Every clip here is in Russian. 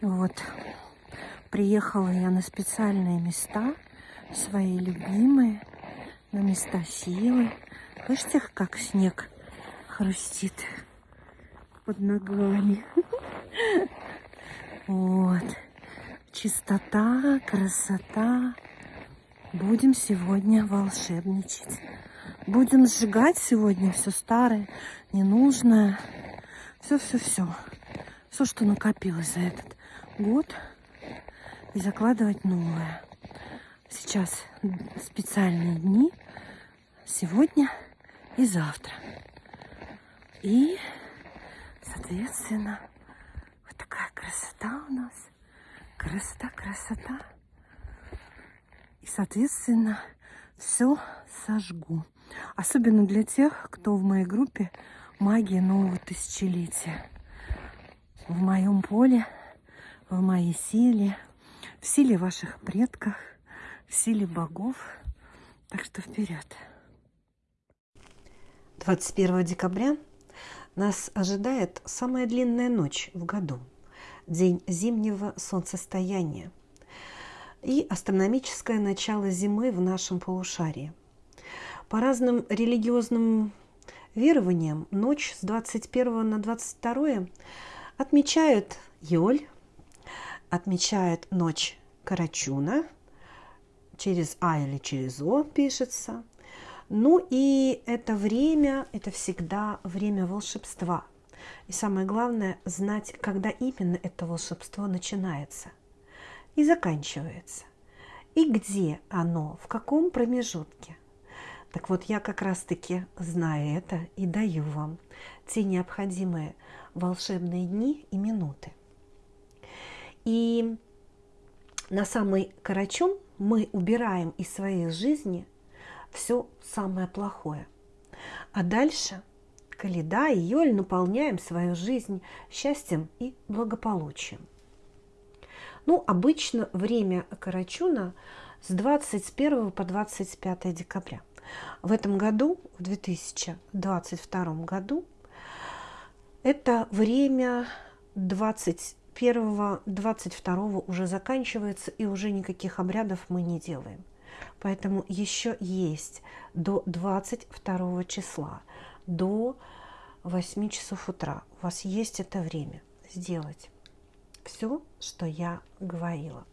Вот. Приехала я на специальные места, свои любимые, на места силы. Слышите, как снег хрустит под ногами. Вот. Чистота, красота. Будем сегодня волшебничать. Будем сжигать сегодня все старое, ненужное. Все-все-все. Все, что накопилось за этот год. И закладывать новое. Сейчас специальные дни. Сегодня и завтра. И, соответственно, вот такая красота у нас. Красота, красота. И, соответственно, все сожгу. Особенно для тех, кто в моей группе магия нового тысячелетия. В моем поле, в моей силе, в силе ваших предков, в силе богов. Так что вперед. 21 декабря нас ожидает самая длинная ночь в году, день зимнего солнцестояния и астрономическое начало зимы в нашем полушарии. По разным религиозным верованиям, ночь с 21 на 22 отмечают Йоль, отмечают ночь Карачуна, через А или через О пишется – ну и это время, это всегда время волшебства. И самое главное, знать, когда именно это волшебство начинается и заканчивается. И где оно, в каком промежутке. Так вот, я как раз-таки знаю это и даю вам те необходимые волшебные дни и минуты. И на самый Карачун мы убираем из своей жизни – все самое плохое. А дальше Каледа и Йоль наполняем свою жизнь счастьем и благополучием. Ну, обычно время Карачуна с 21 по 25 декабря. В этом году, в 2022 году, это время 21-22 уже заканчивается, и уже никаких обрядов мы не делаем. Поэтому еще есть до 22 числа, до 8 часов утра. У вас есть это время сделать все, что я говорила.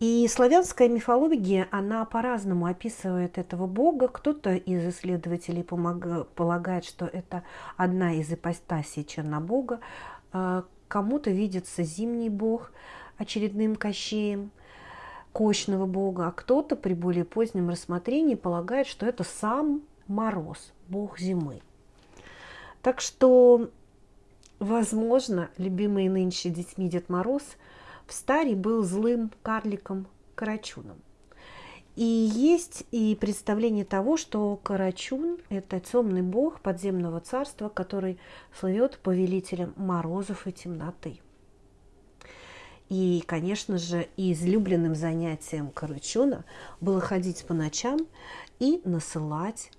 И славянская мифология, она по-разному описывает этого бога. Кто-то из исследователей помог, полагает, что это одна из ипостасей Чернобога. Кому-то видится зимний бог очередным кощеем – кощного бога, а кто-то при более позднем рассмотрении полагает, что это сам Мороз, бог зимы. Так что, возможно, любимый нынче детьми Дед Мороз в старе был злым карликом Карачуном. И есть и представление того, что Карачун – это темный бог подземного царства, который слывет повелителем морозов и темноты. И, конечно же, излюбленным занятием Карачуна было ходить по ночам и насылать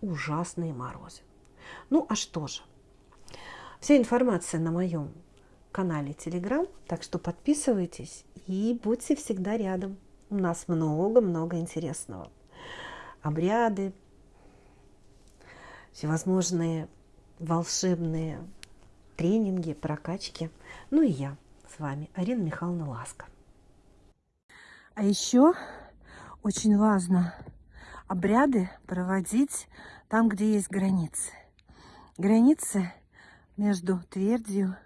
ужасные морозы. Ну, а что же? Вся информация на моем канале Telegram, так что подписывайтесь и будьте всегда рядом. У нас много-много интересного. Обряды, всевозможные волшебные тренинги, прокачки. Ну и я с вами Арина Михайловна Ласка. А еще очень важно обряды проводить там, где есть границы. Границы между твердью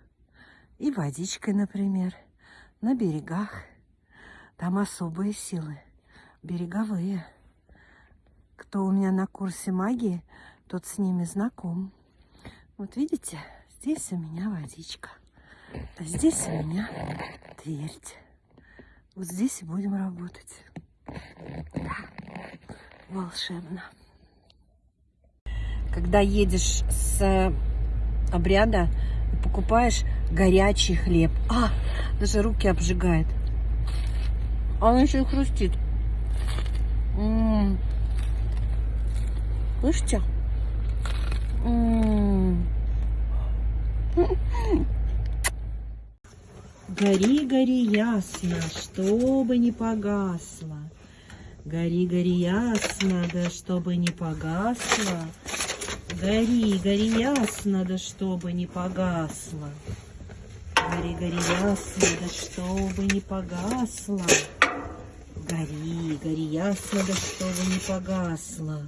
и водичкой, например, на берегах. Там особые силы, береговые. Кто у меня на курсе магии, тот с ними знаком. Вот видите, здесь у меня водичка. А здесь у меня твердь. Вот здесь и будем работать. Да. Волшебно. Когда едешь с обряда, покупаешь горячий хлеб. А, даже руки обжигает. А он еще и хрустит. М. Слышите? Гори, гори ясно, чтобы не погасло. Гори, гори ясно, да чтобы не погасло. Гори, гори ясно, да чтобы не погасло. Гори, гори ясно, да чтобы не погасло. Гори, гори ясно, да чтобы не погасло.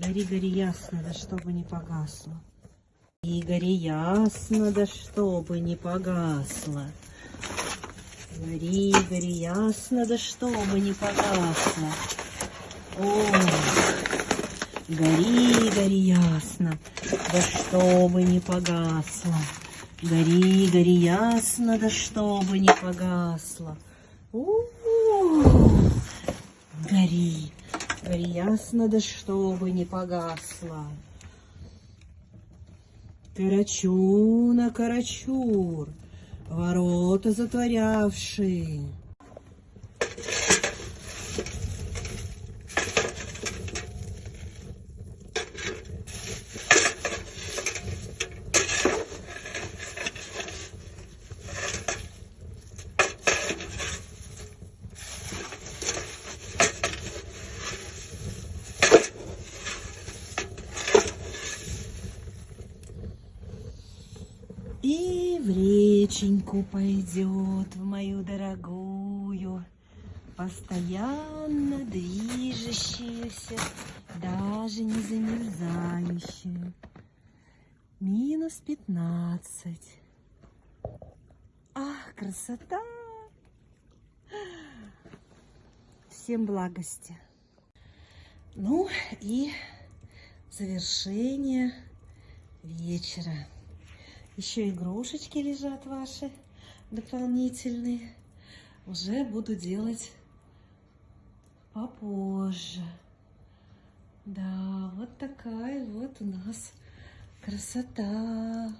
Гори, гори ясно, да чтобы не погасло. И гори ясно, да чтобы не погасло. Гори, гори ясно, да чтобы не погасло. О, гори, гори ясно, да чтобы не погасло. Гори, гори ясно, да чтобы не погасло. У-у-у. Гори, гори ясно, да чтобы не погасло. Карачуна, карачур, ворота затворявши. И в реченьку пойдет, в мою дорогую, Постоянно движущуюся, даже не замерзающую. Минус пятнадцать. Ах, красота! Всем благости. Ну и завершение вечера. Еще игрушечки лежат ваши дополнительные. Уже буду делать попозже. Да, вот такая вот у нас красота.